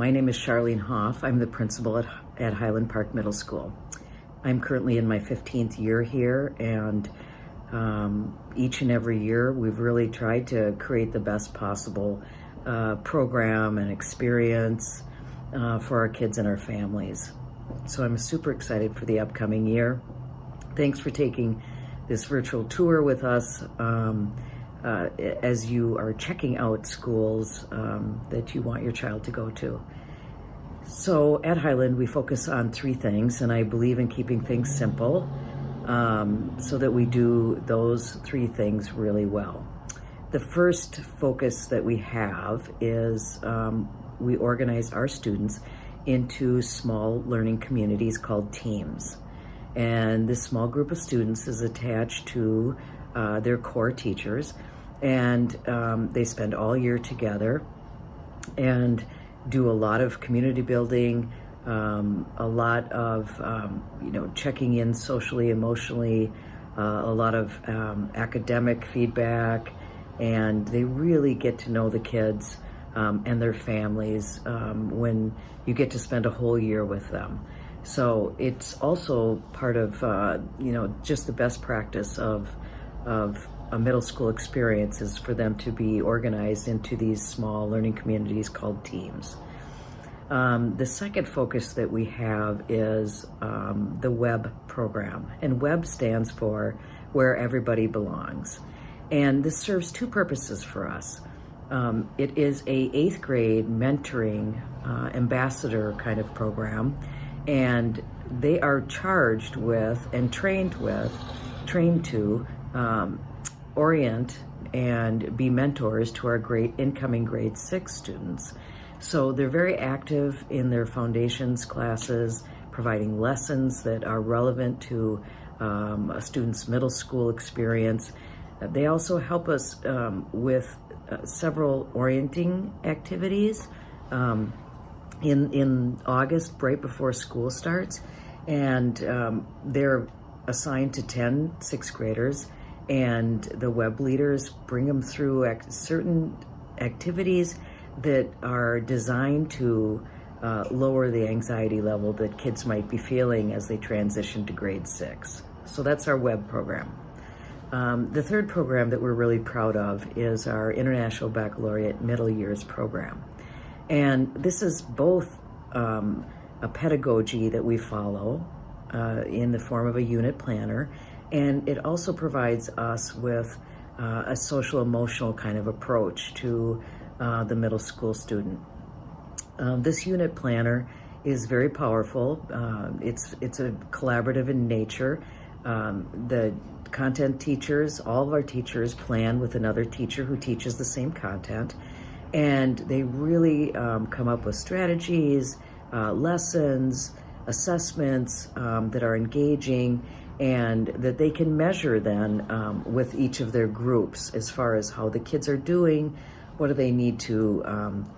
my name is Charlene Hoff. I'm the principal at, at Highland Park Middle School. I'm currently in my 15th year here and um, each and every year we've really tried to create the best possible uh, program and experience uh, for our kids and our families. So I'm super excited for the upcoming year. Thanks for taking this virtual tour with us um, uh, as you are checking out schools um, that you want your child to go to. So at Highland, we focus on three things, and I believe in keeping things simple um, so that we do those three things really well. The first focus that we have is um, we organize our students into small learning communities called teams. And this small group of students is attached to uh, their core teachers and um, they spend all year together and do a lot of community building, um, a lot of, um, you know, checking in socially, emotionally, uh, a lot of um, academic feedback, and they really get to know the kids um, and their families um, when you get to spend a whole year with them. So it's also part of, uh, you know, just the best practice of, of middle school experience is for them to be organized into these small learning communities called teams. Um, the second focus that we have is um, the WEB program, and WEB stands for Where Everybody Belongs. And this serves two purposes for us. Um, it is a eighth grade mentoring uh, ambassador kind of program, and they are charged with and trained with, trained to um, orient and be mentors to our great incoming grade six students. So they're very active in their foundations classes, providing lessons that are relevant to um, a student's middle school experience. They also help us um, with uh, several orienting activities um, in, in August, right before school starts. And um, they're assigned to 10 sixth graders and the web leaders bring them through certain activities that are designed to uh, lower the anxiety level that kids might be feeling as they transition to grade six. So that's our web program. Um, the third program that we're really proud of is our International Baccalaureate Middle Years program. And this is both um, a pedagogy that we follow uh, in the form of a unit planner and it also provides us with uh, a social emotional kind of approach to uh, the middle school student. Um, this unit planner is very powerful. Uh, it's, it's a collaborative in nature. Um, the content teachers, all of our teachers plan with another teacher who teaches the same content. And they really um, come up with strategies, uh, lessons, assessments um, that are engaging and that they can measure then um, with each of their groups as far as how the kids are doing, what do they need to um,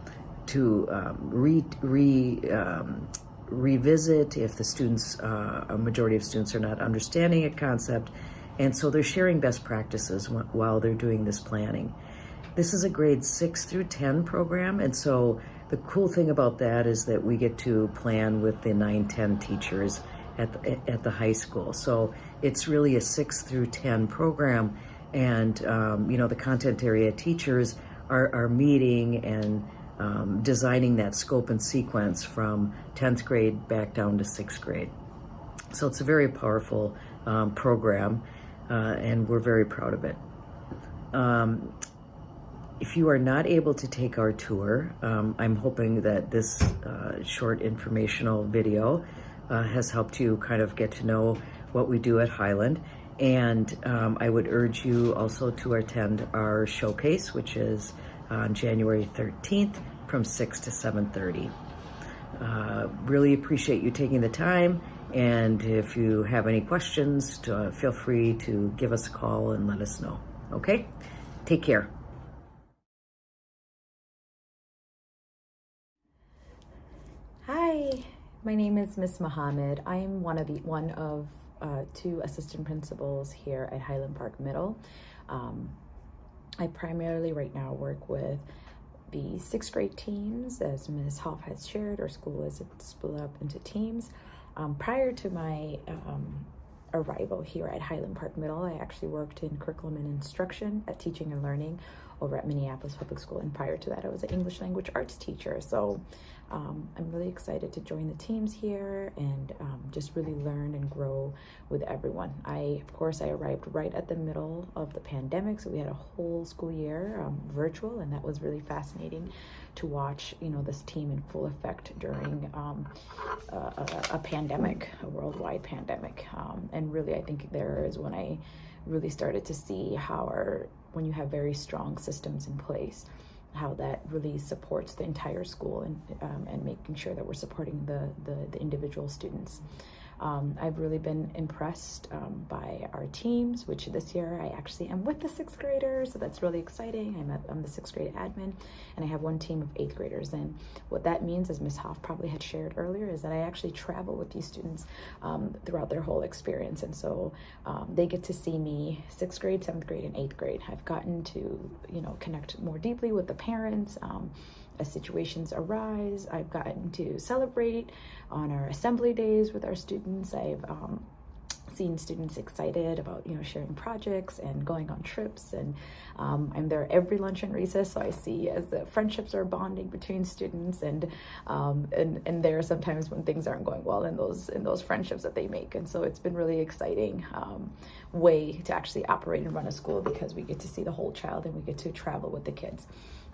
to um, re, re um, revisit if the students, uh, a majority of students are not understanding a concept, and so they're sharing best practices while they're doing this planning. This is a grade six through 10 program, and so the cool thing about that is that we get to plan with the 9-10 teachers at the, at the high school. So it's really a six through 10 program. And, um, you know, the content area teachers are, are meeting and um, designing that scope and sequence from 10th grade back down to sixth grade. So it's a very powerful um, program uh, and we're very proud of it. Um, if you are not able to take our tour, um, I'm hoping that this uh, short informational video uh, has helped you kind of get to know what we do at Highland. And um, I would urge you also to attend our showcase, which is on January 13th from 6 to 7.30. Uh, really appreciate you taking the time. And if you have any questions, to, uh, feel free to give us a call and let us know. Okay? Take care. Hi. My name is Miss Mohammed. I am one of the one of uh, two assistant principals here at Highland Park Middle. Um, I primarily right now work with the sixth grade teams. As Ms. Hoff has shared, our school is split up into teams. Um, prior to my um, arrival here at Highland Park Middle, I actually worked in curriculum and instruction at teaching and learning over at Minneapolis Public School. And prior to that, I was an English language arts teacher. So um, I'm really excited to join the teams here and um, just really learn and grow with everyone. I, of course, I arrived right at the middle of the pandemic, so we had a whole school year um, virtual, and that was really fascinating to watch. You know, this team in full effect during um, a, a, pandemic, a worldwide pandemic, um, and really, I think there is when I really started to see how our when you have very strong systems in place how that really supports the entire school and um, and making sure that we're supporting the the, the individual students. Um, I've really been impressed um, by our teams, which this year I actually am with the sixth graders, so that's really exciting. I'm, the sixth grade admin, and I have one team of eighth graders. And what that means, as Ms. Hoff probably had shared earlier, is that I actually travel with these students um, throughout their whole experience. And so um, they get to see me sixth grade, seventh grade, and eighth grade. I've gotten to, you know, connect more deeply with the parents um, as situations arise. I've gotten to celebrate on our assembly days with our students. I've um, seen students excited about you know sharing projects and going on trips and um, I'm there every lunch and recess so I see as the friendships are bonding between students and um, and and there are sometimes when things aren't going well in those in those friendships that they make and so it's been really exciting um, way to actually operate and run a school because we get to see the whole child and we get to travel with the kids.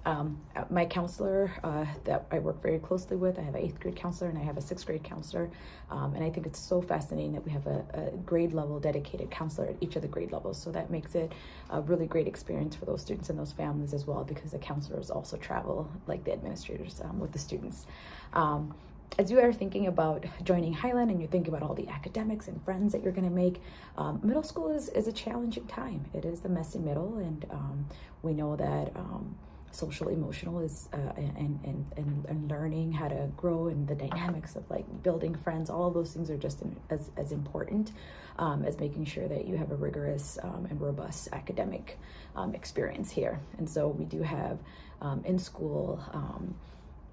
Um, my counselor uh, that I work very closely with, I have an eighth grade counselor and I have a sixth grade counselor. Um, and I think it's so fascinating that we have a, a, grade level dedicated counselor at each of the grade levels. So that makes it a really great experience for those students and those families as well, because the counselors also travel like the administrators um, with the students. Um, as you are thinking about joining Highland and you're thinking about all the academics and friends that you're going to make, um, middle school is, is a challenging time. It is the messy middle, and um, we know that um, social emotional is uh, and, and, and and learning how to grow and the dynamics of like building friends all of those things are just as, as important um, as making sure that you have a rigorous um, and robust academic um, experience here. And so we do have um, in school um,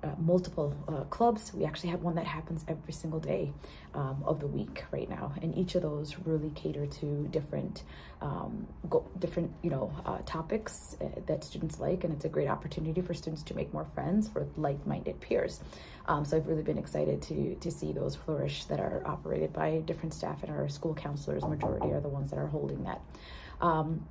uh, multiple uh, clubs. We actually have one that happens every single day um, of the week right now, and each of those really cater to different, um, go, different you know uh, topics uh, that students like, and it's a great opportunity for students to make more friends for like-minded peers. Um, so I've really been excited to to see those flourish that are operated by different staff, and our school counselors majority are the ones that are holding that. Um,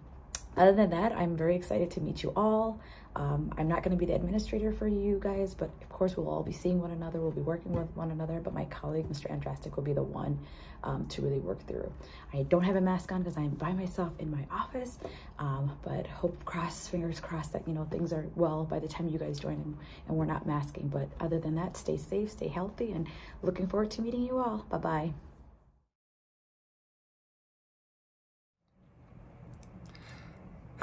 other than that, I'm very excited to meet you all. Um, I'm not going to be the administrator for you guys, but of course we'll all be seeing one another. We'll be working with one another, but my colleague, Mr. Andrastic, will be the one um, to really work through. I don't have a mask on because I'm by myself in my office, um, but hope cross, fingers crossed that, you know, things are well by the time you guys join and, and we're not masking. But other than that, stay safe, stay healthy, and looking forward to meeting you all. Bye-bye.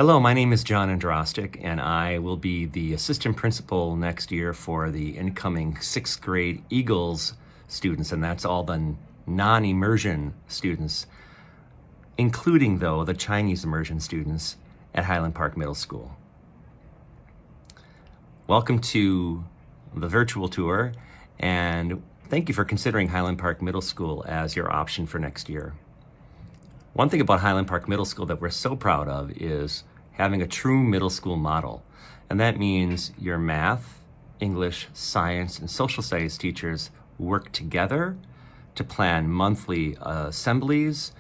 Hello, my name is John Andrastic, and I will be the assistant principal next year for the incoming sixth grade Eagles students, and that's all the non-immersion students, including, though, the Chinese immersion students at Highland Park Middle School. Welcome to the virtual tour, and thank you for considering Highland Park Middle School as your option for next year. One thing about Highland Park Middle School that we're so proud of is having a true middle school model. And that means your math, English, science, and social studies teachers work together to plan monthly uh, assemblies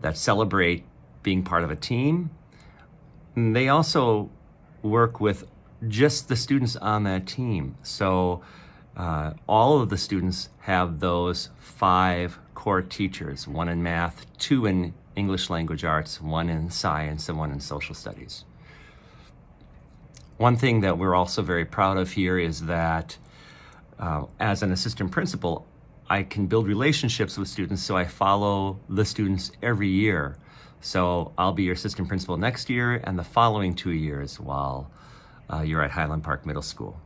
that celebrate being part of a team. And they also work with just the students on that team. So uh, all of the students have those five core teachers, one in math, two in English language arts, one in science, and one in social studies. One thing that we're also very proud of here is that uh, as an assistant principal, I can build relationships with students, so I follow the students every year. So I'll be your assistant principal next year and the following two years while uh, you're at Highland Park Middle School.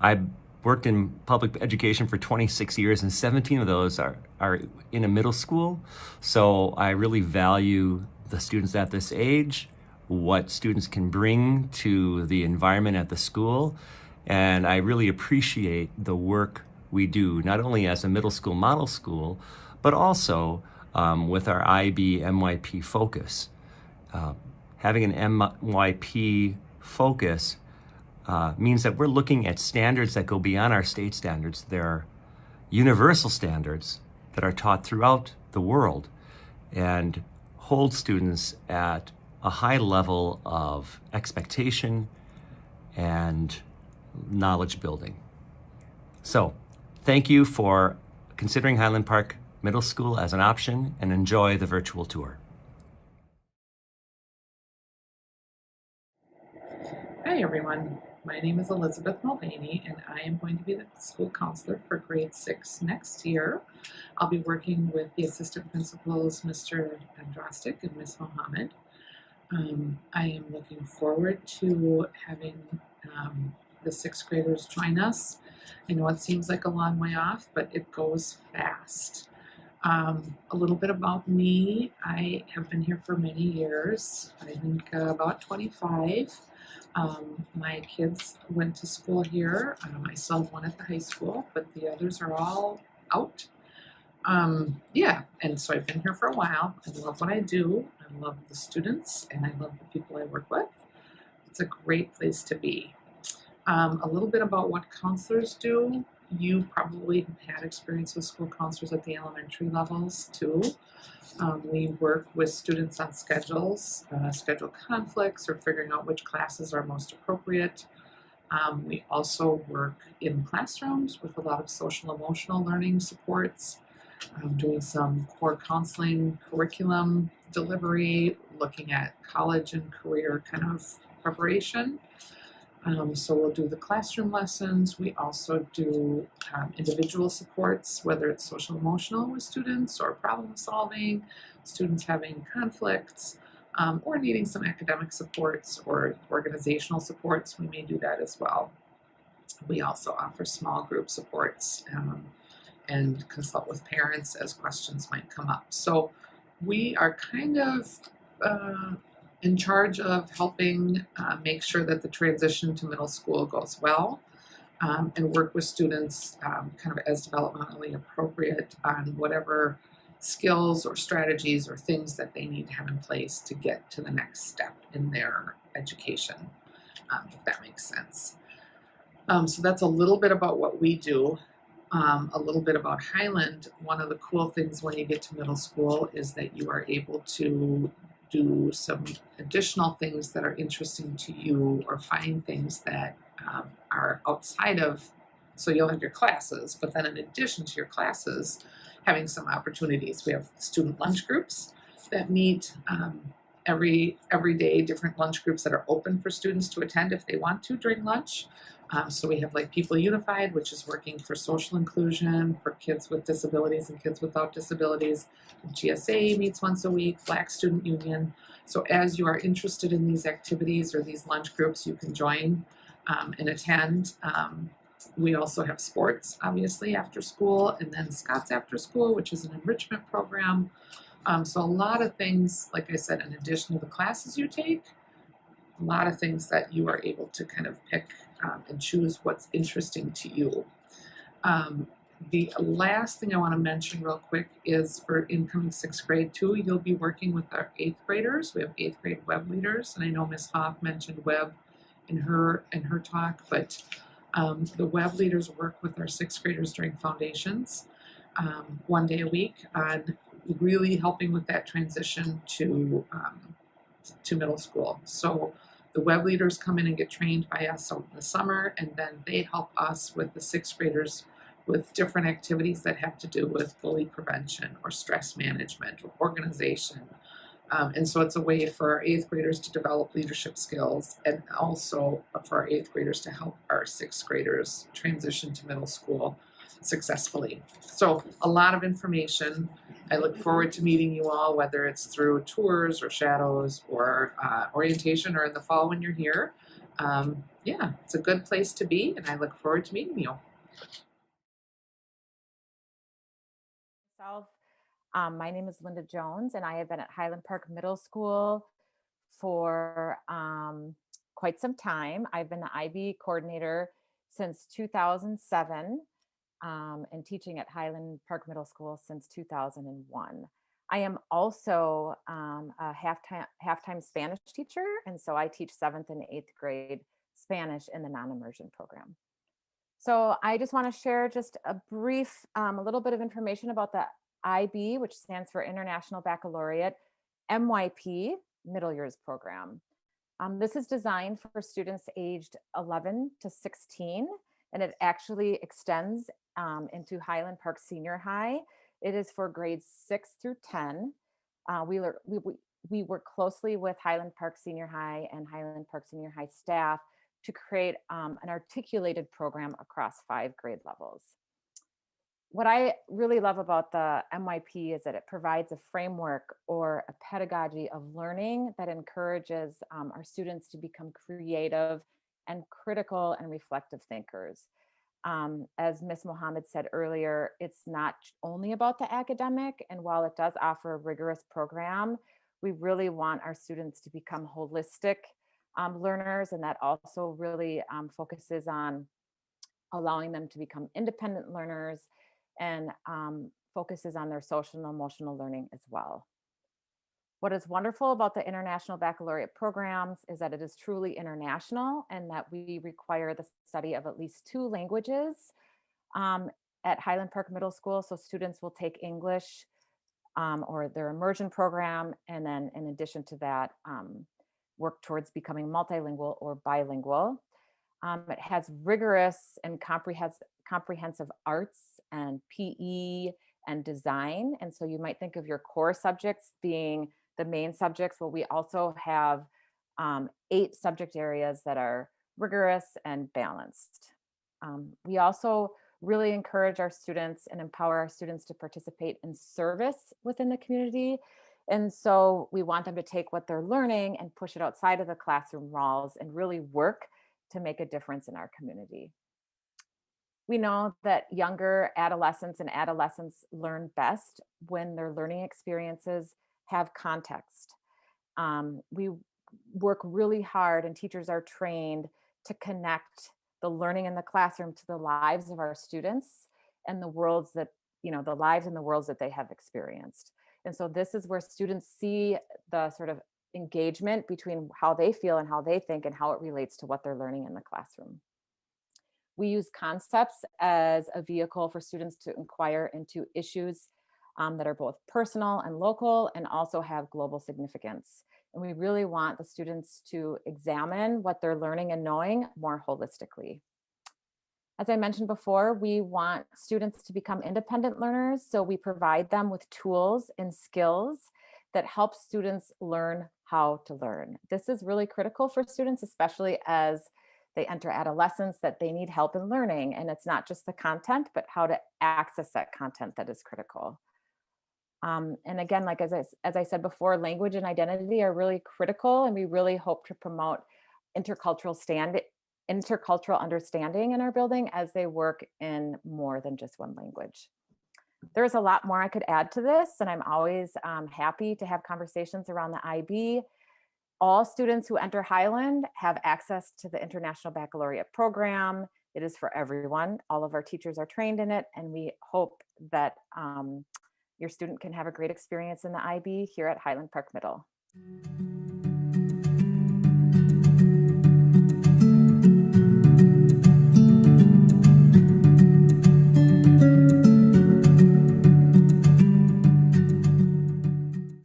I worked in public education for 26 years and 17 of those are, are in a middle school. So I really value the students at this age, what students can bring to the environment at the school. And I really appreciate the work we do, not only as a middle school model school, but also um, with our IB MYP focus. Uh, having an MYP focus uh, means that we're looking at standards that go beyond our state standards. There are universal standards that are taught throughout the world and hold students at a high level of expectation and knowledge building. So, thank you for considering Highland Park Middle School as an option and enjoy the virtual tour. Hi everyone, my name is Elizabeth Mulvaney and I am going to be the school counselor for grade six next year. I'll be working with the assistant principals, Mr. Andrastic and Ms. Mohammed. Um, I am looking forward to having um, the sixth graders join us. I know it seems like a long way off, but it goes fast. Um, a little bit about me. I have been here for many years. I think uh, about 25. Um, my kids went to school here. Um, I have one at the high school, but the others are all out. Um, yeah, and so I've been here for a while. I love what I do. I love the students and I love the people I work with. It's a great place to be. Um, a little bit about what counselors do. You probably have had experience with school counselors at the elementary levels too. Um, we work with students on schedules, uh, schedule conflicts, or figuring out which classes are most appropriate. Um, we also work in classrooms with a lot of social emotional learning supports, um, doing some core counseling curriculum delivery, looking at college and career kind of preparation. Um, so we'll do the classroom lessons. We also do um, individual supports, whether it's social emotional with students or problem solving, students having conflicts, um, or needing some academic supports or organizational supports. We may do that as well. We also offer small group supports um, and consult with parents as questions might come up. So we are kind of uh, in charge of helping uh, make sure that the transition to middle school goes well um, and work with students um, kind of as developmentally appropriate on whatever skills or strategies or things that they need to have in place to get to the next step in their education, um, if that makes sense. Um, so that's a little bit about what we do. Um, a little bit about Highland. One of the cool things when you get to middle school is that you are able to do some additional things that are interesting to you or find things that um, are outside of, so you'll have your classes, but then in addition to your classes, having some opportunities. We have student lunch groups that meet um, every, every day, different lunch groups that are open for students to attend if they want to during lunch. Um, so we have like People Unified, which is working for social inclusion for kids with disabilities and kids without disabilities. GSA meets once a week, Black Student Union. So as you are interested in these activities or these lunch groups, you can join um, and attend. Um, we also have sports, obviously, after school, and then Scott's After School, which is an enrichment program. Um, so a lot of things, like I said, in addition to the classes you take, a lot of things that you are able to kind of pick um, and choose what's interesting to you. Um, the last thing I want to mention real quick is for incoming sixth grade too, you'll be working with our eighth graders. We have eighth grade web leaders, and I know Ms. Hoff mentioned web in her in her talk, but um, the web leaders work with our sixth graders during foundations um, one day a week on really helping with that transition to um, to middle school. So the web leaders come in and get trained by us in the summer, and then they help us with the sixth graders with different activities that have to do with bully prevention or stress management or organization. Um, and so it's a way for our eighth graders to develop leadership skills and also for our eighth graders to help our sixth graders transition to middle school successfully. So a lot of information. I look forward to meeting you all, whether it's through tours or shadows or uh, orientation or in the fall when you're here. Um, yeah, it's a good place to be and I look forward to meeting you. Um, my name is Linda Jones, and I have been at Highland Park Middle School for um, quite some time. I've been the IB coordinator since 2007 um, and teaching at Highland Park Middle School since 2001. I am also um, a half-time half-time Spanish teacher, and so I teach seventh and eighth grade Spanish in the non-immersion program. So I just want to share just a brief, um, a little bit of information about the IB, which stands for International Baccalaureate MYP Middle Years Program. Um, this is designed for students aged 11 to 16, and it actually extends um, into Highland Park Senior High. It is for grades six through 10. Uh, we, we, we, work closely with Highland Park Senior High and Highland Park Senior High staff to create um, an articulated program across five grade levels. What I really love about the MYP is that it provides a framework or a pedagogy of learning that encourages um, our students to become creative and critical and reflective thinkers. Um, as Ms. Mohammed said earlier, it's not only about the academic, and while it does offer a rigorous program, we really want our students to become holistic um, learners, and that also really um, focuses on allowing them to become independent learners and um, focuses on their social and emotional learning as well. What is wonderful about the International Baccalaureate programs is that it is truly international and that we require the study of at least two languages um, at Highland Park Middle School. So students will take English um, or their immersion program. And then in addition to that, um, work towards becoming multilingual or bilingual. Um, it has rigorous and comprehensive, comprehensive arts and PE and design. And so you might think of your core subjects being the main subjects. but we also have um, eight subject areas that are rigorous and balanced. Um, we also really encourage our students and empower our students to participate in service within the community. And so we want them to take what they're learning and push it outside of the classroom walls and really work to make a difference in our community. We know that younger adolescents and adolescents learn best when their learning experiences have context. Um, we work really hard and teachers are trained to connect the learning in the classroom to the lives of our students and the worlds that, you know, the lives and the worlds that they have experienced. And so this is where students see the sort of engagement between how they feel and how they think and how it relates to what they're learning in the classroom. We use concepts as a vehicle for students to inquire into issues um, that are both personal and local and also have global significance. And we really want the students to examine what they're learning and knowing more holistically. As I mentioned before, we want students to become independent learners, so we provide them with tools and skills that help students learn how to learn. This is really critical for students, especially as they enter adolescence, that they need help in learning. And it's not just the content, but how to access that content that is critical. Um, and again, like as I, as I said before, language and identity are really critical, and we really hope to promote intercultural stand intercultural understanding in our building as they work in more than just one language. There's a lot more I could add to this, and I'm always um, happy to have conversations around the IB. All students who enter Highland have access to the International Baccalaureate program. It is for everyone. All of our teachers are trained in it, and we hope that um, your student can have a great experience in the IB here at Highland Park Middle.